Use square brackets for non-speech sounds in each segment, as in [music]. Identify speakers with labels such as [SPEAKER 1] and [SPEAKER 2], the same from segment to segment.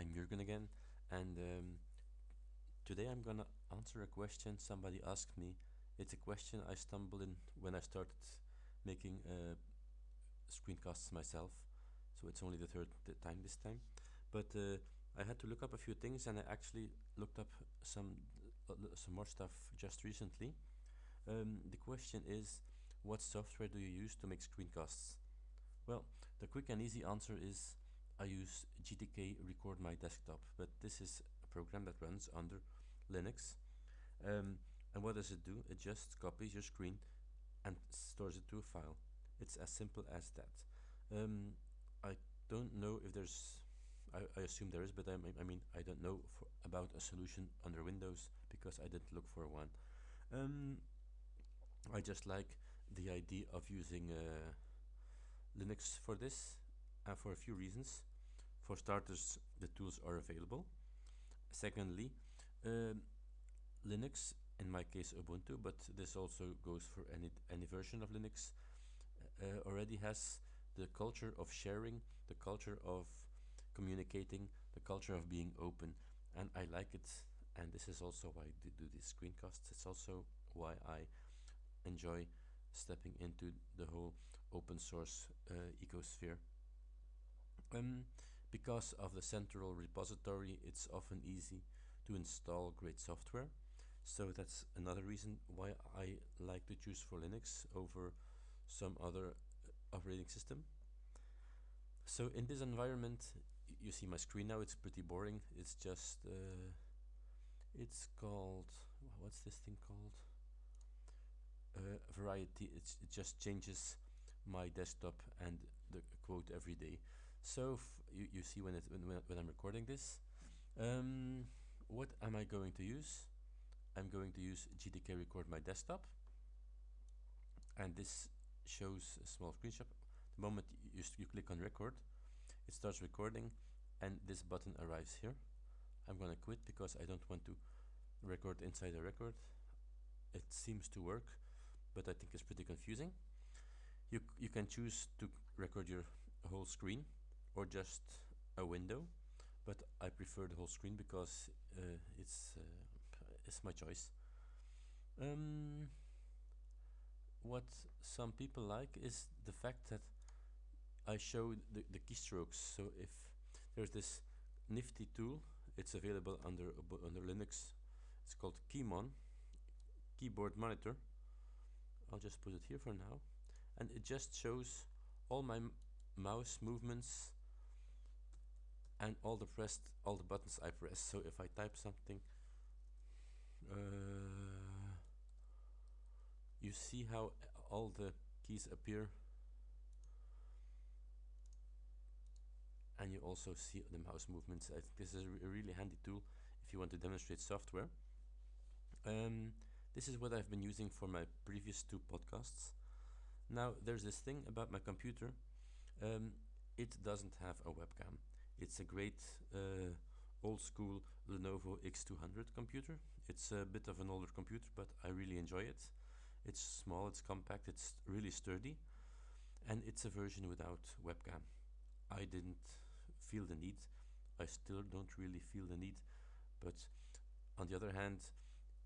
[SPEAKER 1] I'm Jürgen again, and um, today I'm gonna answer a question somebody asked me. It's a question I stumbled in when I started making uh, screencasts myself, so it's only the third time this time. But uh, I had to look up a few things, and I actually looked up some uh, some more stuff just recently. Um, the question is, what software do you use to make screencasts? Well, the quick and easy answer is I use GTK Record My Desktop, but this is a program that runs under Linux. Um, and what does it do? It just copies your screen and stores it to a file. It's as simple as that. Um, I don't know if there's, I, I assume there is, but I, I mean, I don't know about a solution under Windows because I didn't look for one. Um, I just like the idea of using uh, Linux for this and for a few reasons. For starters, the tools are available. Secondly, um, Linux, in my case Ubuntu, but this also goes for any, any version of Linux, uh, already has the culture of sharing, the culture of communicating, the culture of being open, and I like it. And this is also why I do these screencasts. It's also why I enjoy stepping into the whole open source uh, ecosphere. Um, because of the central repository, it's often easy to install great software. So that's another reason why I like to choose for Linux over some other uh, operating system. So in this environment, you see my screen now, it's pretty boring. It's just, uh, it's called, what's this thing called? Uh, variety, it's, it just changes my desktop and the quote every day. So you, you see when, it, when, when I'm recording this. Um, what am I going to use? I'm going to use GTK record my desktop and this shows a small screenshot. The moment you, you click on record, it starts recording and this button arrives here. I'm gonna quit because I don't want to record inside a record. It seems to work, but I think it's pretty confusing. You, you can choose to record your whole screen or just a window but I prefer the whole screen because uh, it's uh, it's my choice. Um, what some people like is the fact that I show the, the keystrokes. So if there's this nifty tool, it's available under under Linux. It's called Keymon, Keyboard Monitor. I'll just put it here for now, and it just shows all my mouse movements and all the pressed all the buttons I press. So if I type something uh, you see how all the keys appear? And you also see the mouse movements. I think this is a really handy tool if you want to demonstrate software. Um, this is what I've been using for my previous two podcasts. Now there's this thing about my computer. Um, it doesn't have a webcam it's a great uh, old school Lenovo X200 computer. It's a bit of an older computer, but I really enjoy it. It's small, it's compact, it's really sturdy, and it's a version without webcam. I didn't feel the need. I still don't really feel the need, but on the other hand,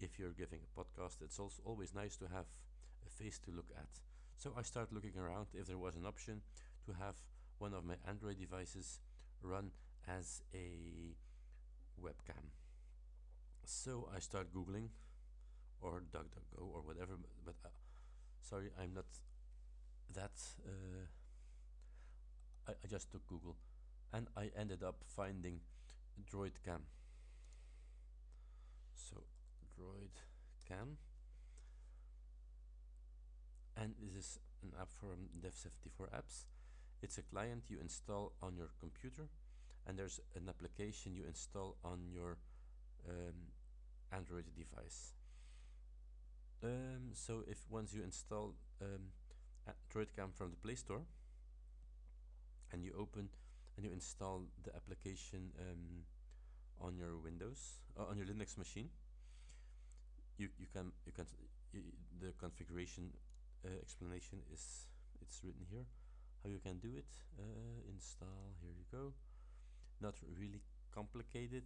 [SPEAKER 1] if you're giving a podcast, it's also always nice to have a face to look at. So I start looking around if there was an option to have one of my Android devices run as a webcam. So I start googling or DuckDuckGo or whatever, but uh, sorry, I'm not that. Uh, I, I just took Google and I ended up finding DroidCam. So DroidCam, and this is an app from Dev74 apps it's a client you install on your computer and there's an application you install on your um, Android device. Um, so if once you install um, DroidCam from the Play Store and you open and you install the application um, on your Windows uh, on your Linux machine, you you can you can the configuration uh, explanation is it's written here how you can do it uh, install here you go not really complicated.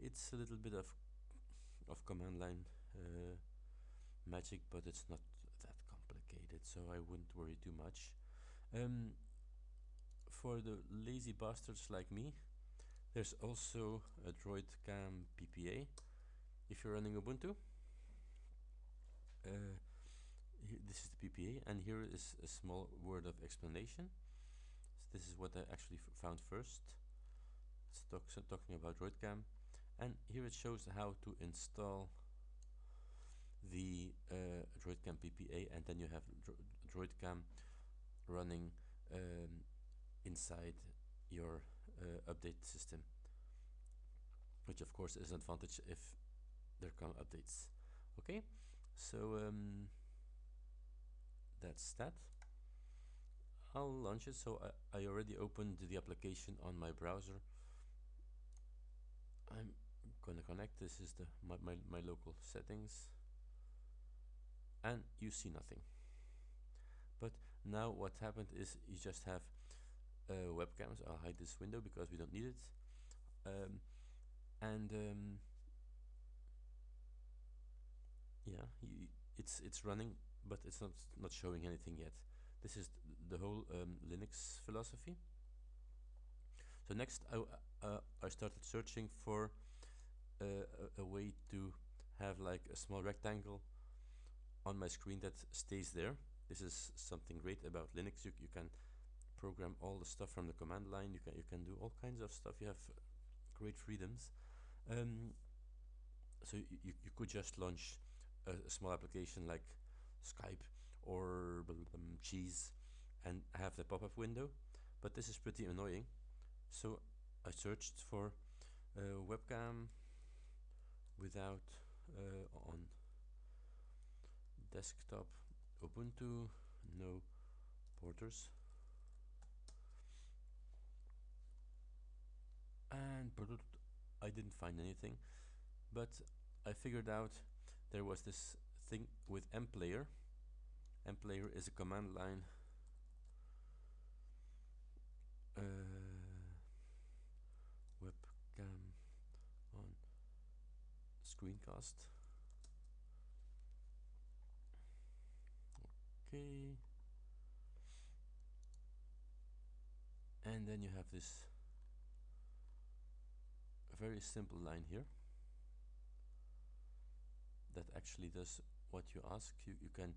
[SPEAKER 1] It's a little bit of of command line uh, magic, but it's not that complicated, so I wouldn't worry too much. Um, for the lazy bastards like me, there's also a DroidCam PPA. If you're running Ubuntu, uh, this is the PPA, and here is a small word of explanation. So this is what I actually found first. Talk talking about DroidCam, and here it shows how to install the uh, DroidCam PPA, and then you have Dro DroidCam running um, inside your uh, update system, which of course is an advantage if there come updates. Okay, so um, that's that. I'll launch it. So I, I already opened the application on my browser. I'm gonna connect. This is the my, my, my local settings and you see nothing. But now what happened is you just have uh, webcams. I'll hide this window because we don't need it. Um, and um, yeah, you, it's it's running, but it's not not showing anything yet. This is the whole um, Linux philosophy. So next, I uh, I started searching for uh, a, a way to have like a small rectangle on my screen that stays there. This is something great about Linux. You, you can program all the stuff from the command line. You can you can do all kinds of stuff. You have great freedoms. Um, so you, you could just launch a, a small application like Skype or um, Cheese and have the pop-up window. But this is pretty annoying. So I searched for webcam without uh, on. Desktop Ubuntu no borders and I didn't find anything but I figured out there was this thing with mplayer mplayer is a command line uh, webcam on screencast. Okay. And then you have this very simple line here that actually does what you ask. You, you can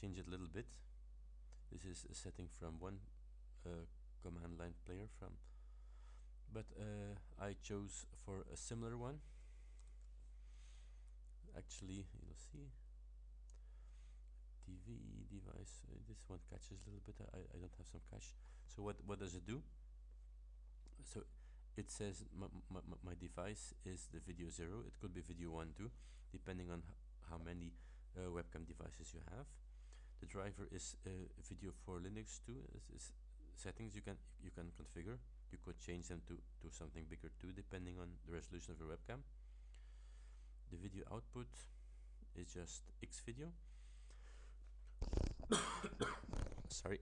[SPEAKER 1] change it a little bit. This is a setting from one uh, command line player from but uh, I chose for a similar one actually you'll see TV device. Uh, this one catches a little bit. I, I don't have some cache. So what, what does it do? So it says my, my, my device is the video 0. It could be video 1 too, depending on how many uh, webcam devices you have. The driver is uh, video for Linux too. It's, settings you can you can configure. You could change them to, to something bigger too, depending on the resolution of your webcam. The video output is just X video. [coughs] Sorry.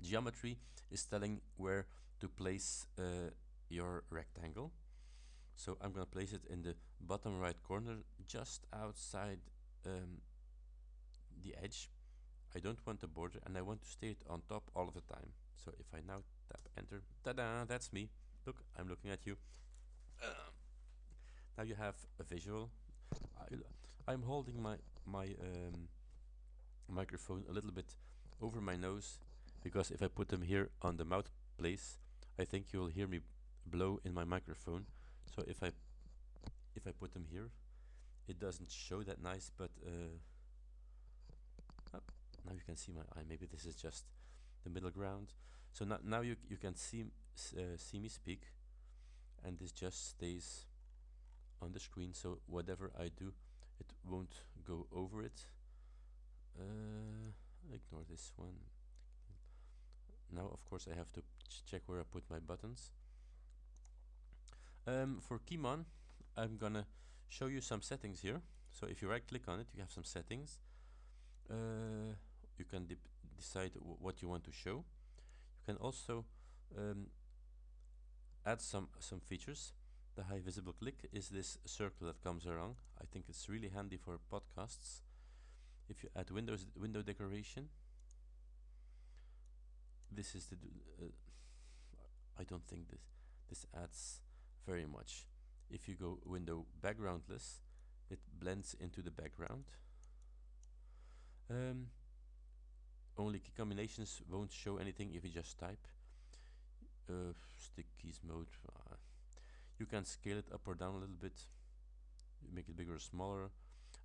[SPEAKER 1] Geometry is telling where to place uh, your rectangle. So I'm gonna place it in the bottom right corner just outside um, the edge. I don't want a border and I want to stay it on top all of the time. So if I now tap enter ta-da that's me. Look I'm looking at you now you have a visual. I, am holding my my um, microphone a little bit over my nose because if I put them here on the mouth place I think you'll hear me blow in my microphone. So if I if I put them here it doesn't show that nice but uh, oh, now you can see my eye. Maybe this is just the middle ground. So now, now you, you can see uh, see me speak and this just stays on the screen so whatever I do it won't go over it. Uh, ignore this one. Now of course I have to ch check where I put my buttons. Um, for Keymon I'm gonna show you some settings here. So if you right click on it you have some settings. Uh, you can de decide what you want to show. You can also um, add some some features. The high visible click is this circle that comes around. I think it's really handy for podcasts. If you add windows window decoration, this is the. Uh, I don't think this this adds very much. If you go window backgroundless, it blends into the background. Um, only key combinations won't show anything if you just type. Uh, stick keys mode. Uh, you can scale it up or down a little bit. make it bigger or smaller.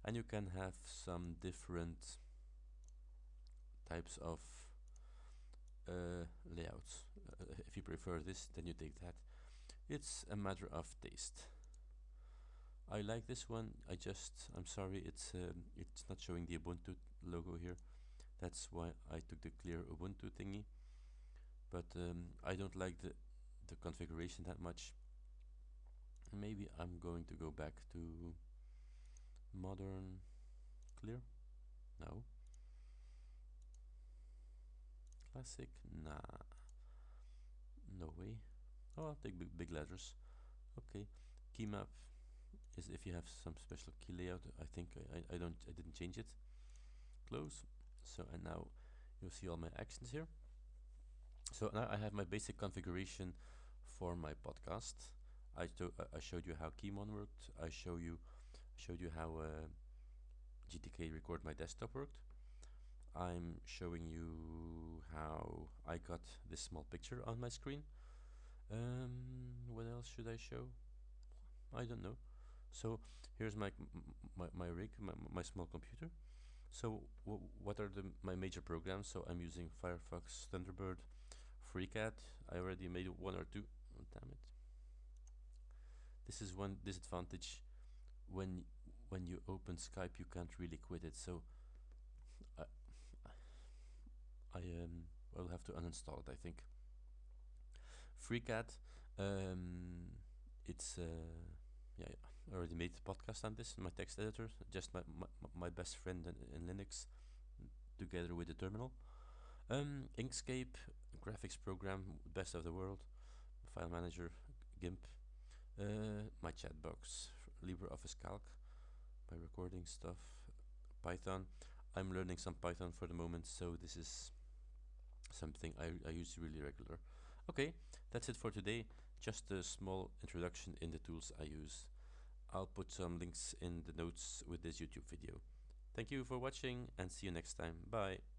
[SPEAKER 1] And you can have some different types of uh, layouts. Uh, if you prefer this, then you take that. It's a matter of taste. I like this one. I just, I'm sorry, it's um, it's not showing the Ubuntu logo here. That's why I took the clear Ubuntu thingy. But um, I don't like the the configuration that much. Maybe I'm going to go back to modern clear. No. Classic? Nah. No way. Oh, I'll take big, big letters. Okay. Key map is if you have some special key layout. I think I, I, I don't I didn't change it. Close. So and now you'll see all my actions here. So now I have my basic configuration for my podcast. I, I showed you how Keymon worked. I show you showed you how uh, GTK record my desktop worked. I'm showing you how I got this small picture on my screen. Um, what else should I show? I don't know. So here's my my, my rig, my, my small computer. So what are the my major programs? So I'm using Firefox, Thunderbird, FreeCAD. I already made one or two. Oh, damn it. This is one disadvantage when when you open Skype you can't really quit it. So I I um I will have to uninstall it I think. FreeCAD um, it's uh, yeah, I already made a podcast on this my text editor just my, my, my best friend in, in Linux together with the terminal. Um, Inkscape graphics program best of the world file manager GIMP uh, my chat box. LibreOffice Calc. My recording stuff. Python. I'm learning some Python for the moment so this is something I, I use really regular. Okay that's it for today. Just a small introduction in the tools I use. I'll put some links in the notes with this YouTube video. Thank you for watching and see you next time. Bye